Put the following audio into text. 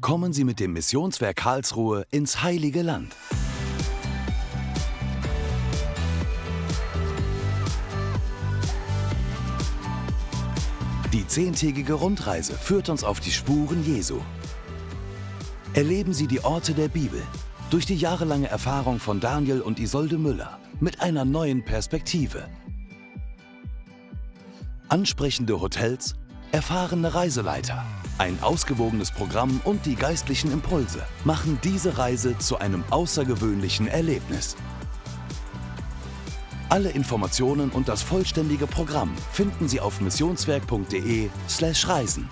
Kommen Sie mit dem Missionswerk Karlsruhe ins Heilige Land. Die zehntägige Rundreise führt uns auf die Spuren Jesu. Erleben Sie die Orte der Bibel durch die jahrelange Erfahrung von Daniel und Isolde Müller mit einer neuen Perspektive. Ansprechende Hotels, erfahrene Reiseleiter, ein ausgewogenes Programm und die geistlichen Impulse machen diese Reise zu einem außergewöhnlichen Erlebnis. Alle Informationen und das vollständige Programm finden Sie auf missionswerk.de/reisen.